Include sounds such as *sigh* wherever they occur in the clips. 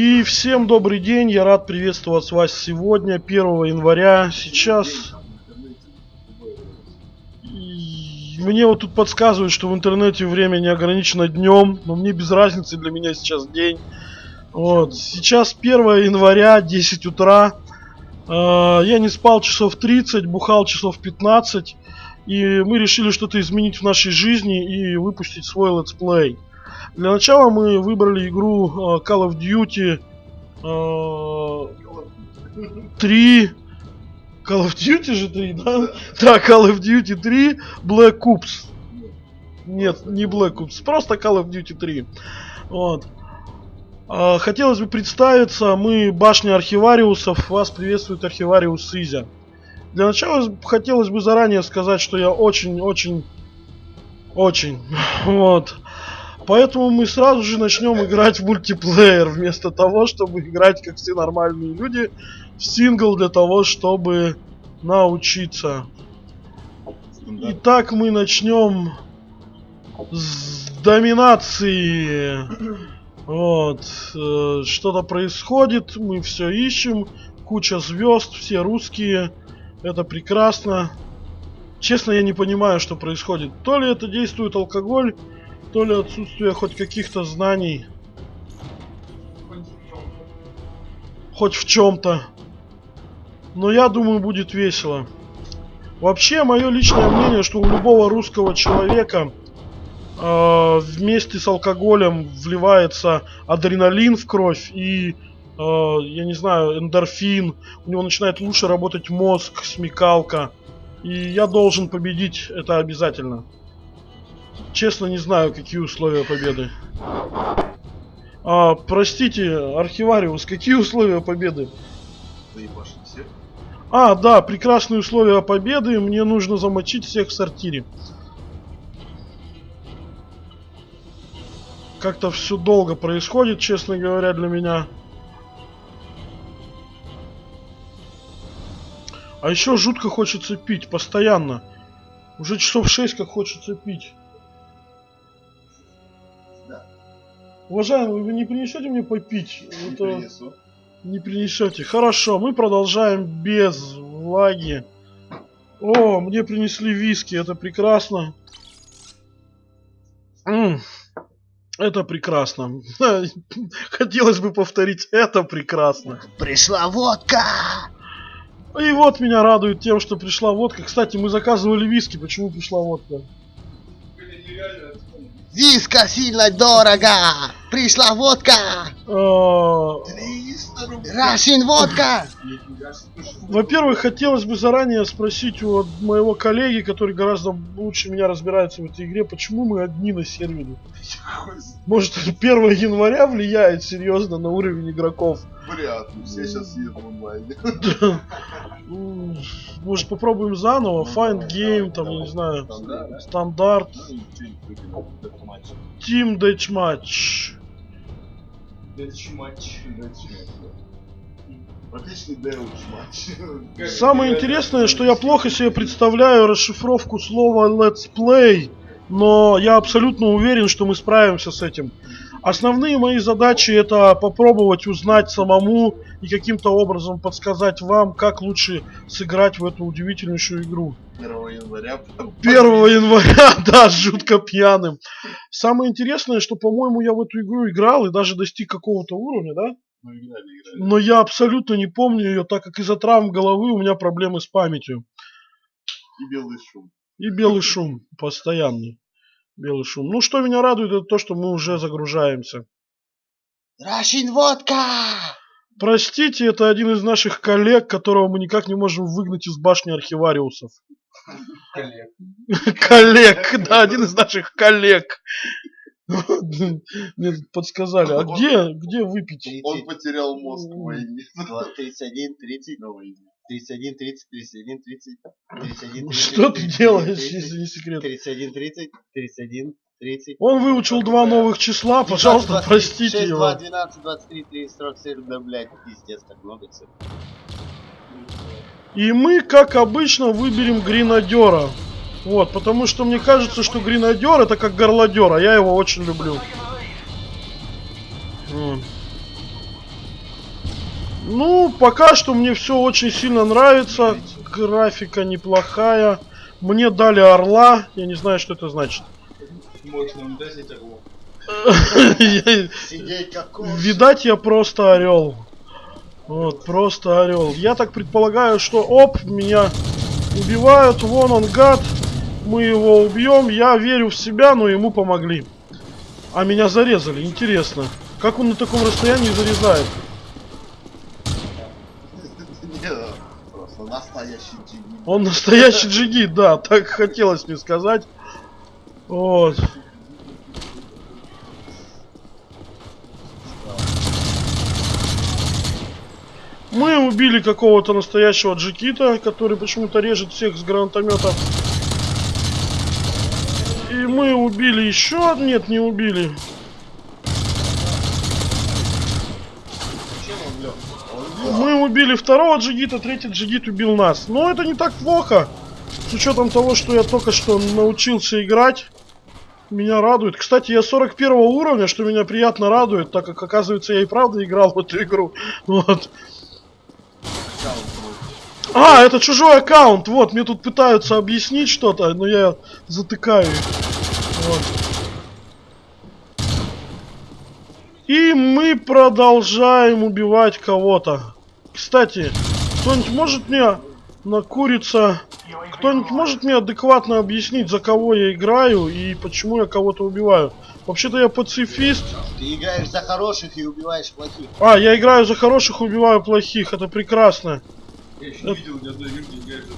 И всем добрый день, я рад приветствовать вас сегодня, 1 января. Сейчас мне вот тут подсказывают, что в интернете время не ограничено днем, но мне без разницы, для меня сейчас день. Вот, сейчас 1 января, 10 утра. Э, я не спал часов 30, бухал часов 15. И мы решили что-то изменить в нашей жизни и выпустить свой let's play. Для начала мы выбрали игру uh, Call of Duty uh, 3. Call of Duty же 3, да? Да, Call of Duty 3 Black Ops. Нет, не Black Ops, просто Call of Duty 3. Вот. Uh, хотелось бы представиться, мы башня архивариусов, вас приветствует архивариус Изя. Для начала хотелось бы заранее сказать, что я очень-очень... Очень. *laughs* Вот. Поэтому мы сразу же начнем играть в мультиплеер, вместо того, чтобы играть, как все нормальные люди, в сингл для того, чтобы научиться. Итак, мы начнем с доминации. Вот. Э, что-то происходит, мы все ищем. Куча звезд, все русские. Это прекрасно. Честно, я не понимаю, что происходит. То ли это действует алкоголь, то ли отсутствие хоть каких-то знаний. Хоть в чем-то. Но я думаю, будет весело. Вообще, мое личное мнение, что у любого русского человека э, вместе с алкоголем вливается адреналин в кровь и, э, я не знаю, эндорфин. У него начинает лучше работать мозг, смекалка. И я должен победить это обязательно. Честно не знаю, какие условия победы. А, простите, архивариус, какие условия победы? А, да, прекрасные условия победы. Мне нужно замочить всех в сортире. Как-то все долго происходит, честно говоря, для меня. А еще жутко хочется пить, постоянно. Уже часов 6 как хочется пить. Уважаемый, вы не принесете мне попить? Не Это... принесу. Не принесете. Хорошо, мы продолжаем без влаги. О, мне принесли виски, это прекрасно. М, Это прекрасно. *laughs* Хотелось бы повторить, это прекрасно. Пришла водка! И вот меня радует тем, что пришла водка. Кстати, мы заказывали виски, почему пришла водка? Виска сильно дорого! Пришла водка! 300 рублей. Рашин водка! Во-первых, хотелось бы заранее спросить у моего коллеги, который гораздо лучше меня разбирается в этой игре, почему мы одни на сервере. Может, 1 января влияет серьезно на уровень игроков. Вряд ли. Все сейчас едут в онлайне. М, Может, попробуем заново? Find game, там, не знаю, стандарт, Team Deathmatch. Отличный дэуч матч. Самое интересное, что я плохо себе представляю расшифровку слова Let's Play, но я абсолютно уверен, что мы справимся с этим. Основные мои задачи это попробовать узнать самому и каким-то образом подсказать вам, как лучше сыграть в эту удивительнейшую игру. 1 января. 1 января, *laughs* да, жутко пьяным. Самое интересное, что, по-моему, я в эту игру играл и даже достиг какого-то уровня, да? Мы играли, играли. Но я абсолютно не помню ее, так как из-за травм головы у меня проблемы с памятью. И белый шум. И белый шум постоянный. Белый шум. Ну, что меня радует, это то, что мы уже загружаемся. Рашин водка! Простите, это один из наших коллег, которого мы никак не можем выгнать из башни архивариусов. Коллег. *laughs* Коллег, да, один из наших коллег. Мне подсказали. А где, где выпить? Он потерял мозг в войне. 31, 30, На войне. 31, 30, 31, 30, 31, 30. Что ты делаешь, если не секрет? 31, 30, 31, 30. Он выучил два новых числа, пожалуйста, простите 6, его. 2, 12, 23, 30, 47, да, блядь, пиздец, так много всего. И мы, как обычно, выберем гренадера. Вот, потому что мне кажется, что гренадер это как горлодер, а я его очень люблю. Ну, пока что мне все очень сильно нравится. Графика неплохая. Мне дали орла. Я не знаю, что это значит. *laughs* Видать, я просто орел. Вот, просто орел. Я так предполагаю, что оп, меня убивают. Вон он, гад. Мы его убьем. Я верю в себя, но ему помогли. А меня зарезали. Интересно. Как он на таком расстоянии зарезает? Не, просто настоящий джигит. Он настоящий джигит, да, так хотелось мне сказать. Вот. Мы убили какого-то настоящего джигита, который почему-то режет всех с гранатомета. И мы убили еще... Нет, не убили. Чем он лег? Он лег. Мы убили второго джигита, третий джигит убил нас. Но это не так плохо. С учетом того, что я только что научился играть. Меня радует. Кстати, я 41 уровня, что меня приятно радует, так как, оказывается, я и правда играл в эту игру. Вот. А, это чужой аккаунт. Вот, мне тут пытаются объяснить что-то, но я затыкаю их. Вот. И мы продолжаем убивать кого-то. Кстати, кто-нибудь может мне накуриться... Кто-нибудь может мне адекватно объяснить, за кого я играю и почему я кого-то убиваю? Вообще-то я пацифист. Ты играешь за хороших и убиваешь плохих. А, я играю за хороших, убиваю плохих. Это прекрасно. Я еще не видел ни одной люди играет за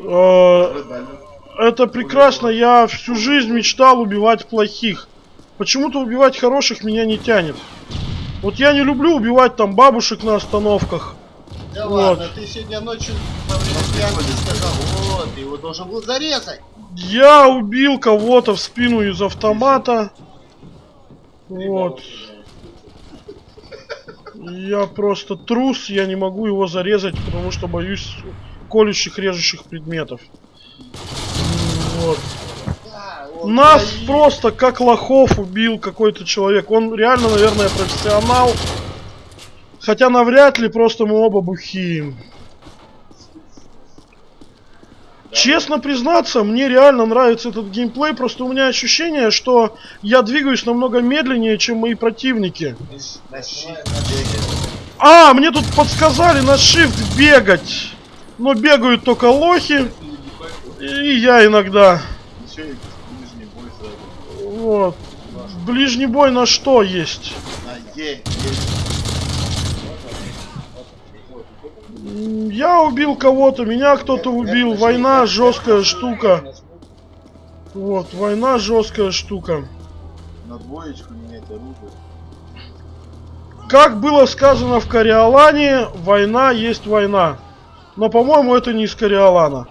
такого. Э, Это прекрасно. Я всю жизнь мечтал убивать плохих. Почему-то убивать хороших меня не тянет. Вот я не люблю убивать там бабушек на остановках. Да Вот. ладно, ты сегодня ночью время пьянки сказал, вот, ты его должен был зарезать. Я убил кого-то в спину из автомата. Вот. Я просто трус, я не могу его зарезать, потому что боюсь колющих, режущих предметов. Вот. Да, Нас стоит. просто как лохов убил какой-то человек. Он реально, наверное, профессионал. Хотя навряд ли, просто мы оба бухие. Честно признаться, мне реально нравится этот геймплей, просто у меня ощущение, что я двигаюсь намного медленнее, чем мои противники. А, мне тут подсказали на shift бегать. Но бегают только лохи. И я иногда. Еще и ближний бой сразу. Вот. Ближний бой на что есть? На Е. Е. М, Я убил кого-то, меня кто-то убил. Война жесткая штука. Вот, война жесткая штука. На двоечку менять оружие. Как было сказано в Кориолане, война есть война. Но, по-моему, это не из Кориолана.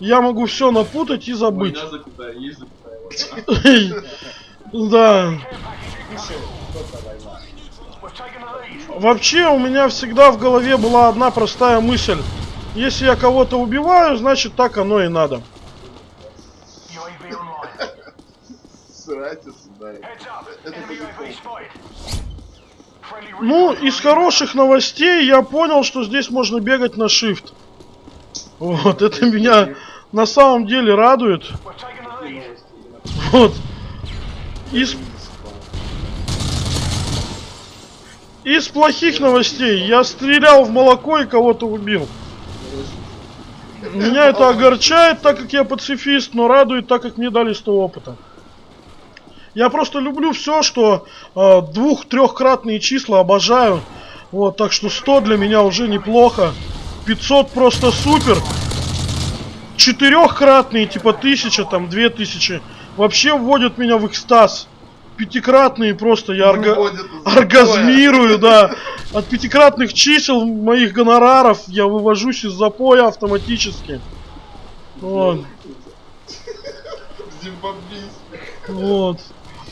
Я могу все напутать и забыть. Война запятая, есть запятая. Да. Вообще у меня всегда в голове была одна простая мысль. Если я кого-то убиваю, значит так оно и надо. Ну, из хороших новостей я понял, что здесь можно бегать на shift. Вот, это меня на самом деле радует. Вот. Из... Из плохих новостей я стрелял в молоко и кого-то убил. Меня это огорчает, так как я пацифист, но радует, так как мне дали 100 опыта. Я просто люблю все, что э, двух-трехкратные числа обожаю. Вот, так что 100 для меня уже неплохо. 500 просто супер. Четырехкратные, типа 1000, там 2000, вообще вводят меня в экстаз. Пятикратные просто я орга- Выводят из *laughs* оргазмирую, да. От пятикратных чисел моих гонораров я вывожусь из запоя автоматически. Вот.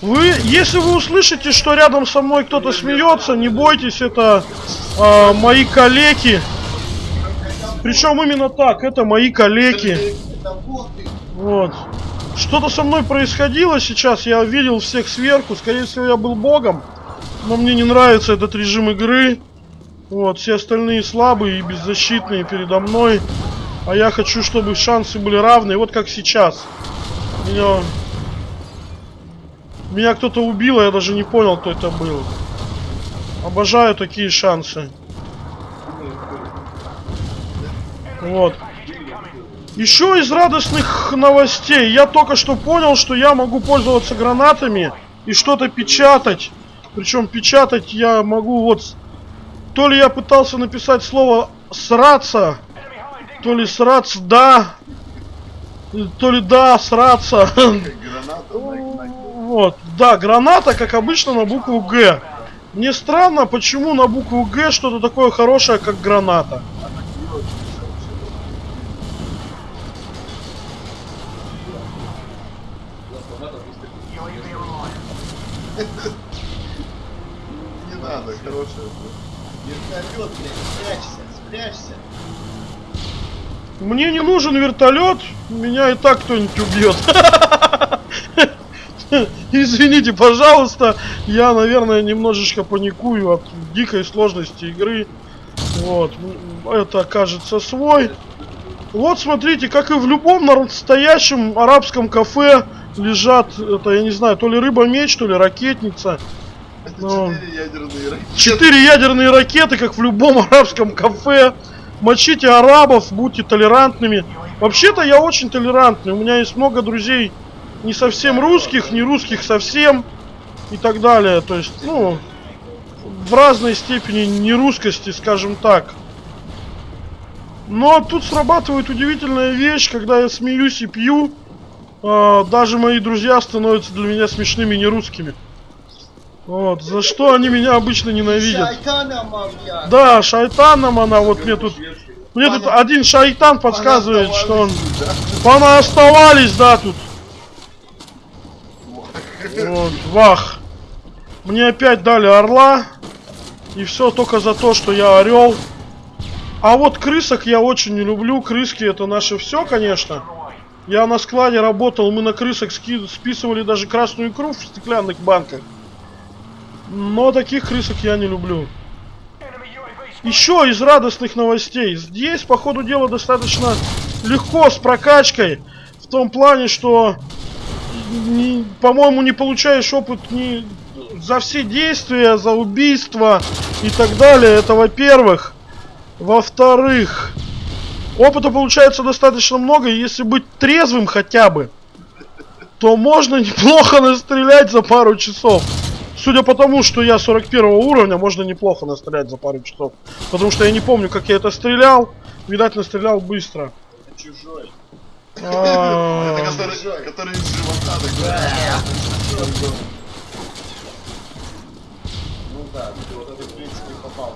Вы, если вы услышите, что рядом со мной кто-то смеется, не бойтесь, это а, мои коллеги. Причем именно так, это мои коллеги. Вот. Что-то со мной происходило сейчас, я видел всех сверху, скорее всего я был богом, но мне не нравится этот режим игры. Вот, все остальные слабые и беззащитные передо мной. А я хочу, чтобы шансы были равны. Вот как сейчас. Меня... Меня кто-то убил, а я даже не понял, кто это был. Обожаю такие шансы. Вот. Еще из радостных новостей. Я только что понял, что я могу пользоваться гранатами и что-то печатать. Причем печатать я могу вот... То ли я пытался написать слово «сраться», то ли «сраться да», то ли «да», «сраться». *laughs* Вот, да, граната, как обычно, на букву Г. Мне странно, почему на букву Г что-то такое хорошее, как граната. Не надо, хорошая. Вертолет, блядь, спрячься, спрячься. Мне не нужен вертолет, меня и так кто-нибудь убьет. *laughs* Извините, пожалуйста, я, наверное, немножечко паникую от дикой сложности игры. Вот, это кажется свой. Вот смотрите, как и в любом настоящем арабском кафе лежат, это я не знаю, то ли рыба-меч, то ли ракетница. Это Ну. четыре ядерные ракеты. Четыре ядерные ракеты, как в любом арабском кафе. Мочите арабов, будьте толерантными. Вообще-то я очень толерантный. У меня есть много друзей не совсем русских, не русских совсем и так далее. То есть, ну, в разной степени нерусскости, скажем так. Но тут срабатывает удивительная вещь, когда я смеюсь и пью, а, даже мои друзья становятся для меня смешными нерусскими. Вот, за что они меня обычно ненавидят. Шайтаном. Да, шайтаном она, вот мне тут... Мне тут один шайтан подсказывает, что он... Понаоставались, да, тут. Вот, вах. Мне опять дали орла. И все только за то, что я орел. А вот крысок я очень не люблю. Крыски это наше все, конечно. Я на складе работал, мы на крысок списывали даже красную икру в стеклянных банках. Но таких крысок я не люблю. Еще из радостных новостей. Здесь, по ходу дела, достаточно легко с прокачкой. В том плане, что, по-моему, не получаешь опыт ни за все действия, за убийства и так далее. Это во-первых. Во-вторых, опыта получается достаточно много, и если быть трезвым хотя бы, то можно *laughs* неплохо настрелять за пару часов. Судя по тому, что я 41 уровня, можно неплохо настрелять за пару часов. Потому что я не помню, как я это стрелял. Видать, настрелял быстро. Это чужой. А, Это который, который из живота такой. Ну да, вот это в принципе попал.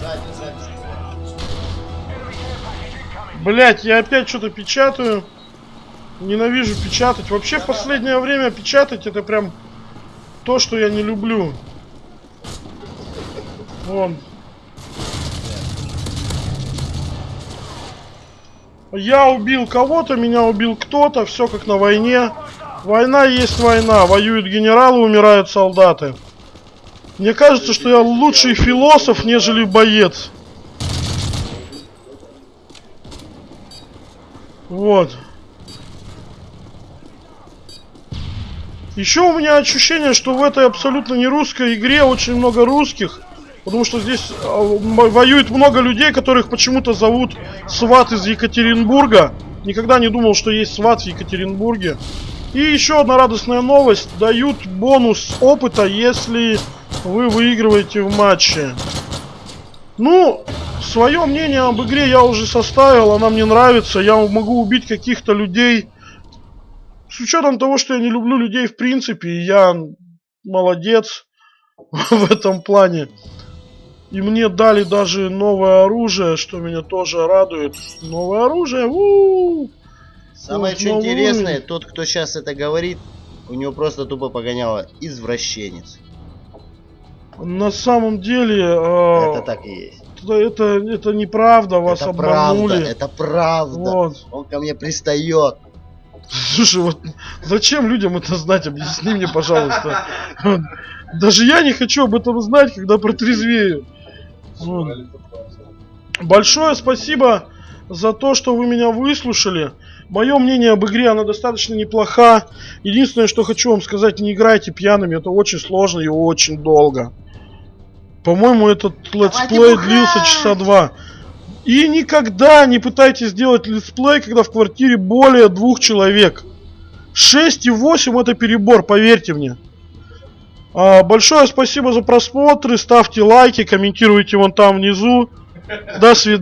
Сзади, сзади. Блять, я опять что-то печатаю. Ненавижу печатать. Вообще в последнее время печатать это прям то, что я не люблю. Вон. Я убил кого-то, меня убил кто-то, все как на войне. Война есть война, воюют генералы, умирают солдаты. Мне кажется, что я лучший философ, нежели боец. Вот. Еще у меня ощущение, что в этой абсолютно не русской игре очень много русских. Потому что здесь а, воюет много людей, которых почему-то зовут Сват из Екатеринбурга. Никогда не думал, что есть Сват в Екатеринбурге. И еще одна радостная новость. Дают бонус опыта, если вы выигрываете в матче. Ну, свое мнение об игре я уже составил, она мне нравится. Я могу убить каких-то людей. С учетом того, что я не люблю людей в принципе, и я молодец *laughs* в этом плане. И мне дали даже новое оружие, что меня тоже радует. Новое оружие, у Самое Вот, что новый интересное, тот, кто сейчас это говорит, у него просто тупо погоняло извращенец. На самом деле, э, Это так и есть. это, это, это неправда, вас это обманули. правда, это правда. Вот. Он ко мне пристает. Слушай, вот зачем людям это знать? Объясни мне, пожалуйста. *laughs* Даже я не хочу об этом знать, когда протрезвею. Вот. Большое спасибо за то, что вы меня выслушали. Мое мнение об игре, она достаточно неплоха. Единственное, что хочу вам сказать, не играйте пьяными, это очень сложно и очень долго. По-моему, этот летсплей длился часа два. И никогда не пытайтесь сделать летсплей, когда в квартире более двух человек. 6 и 8 это перебор, поверьте мне. А, большое спасибо за просмотры, ставьте лайки, комментируйте вон там внизу. До свидания.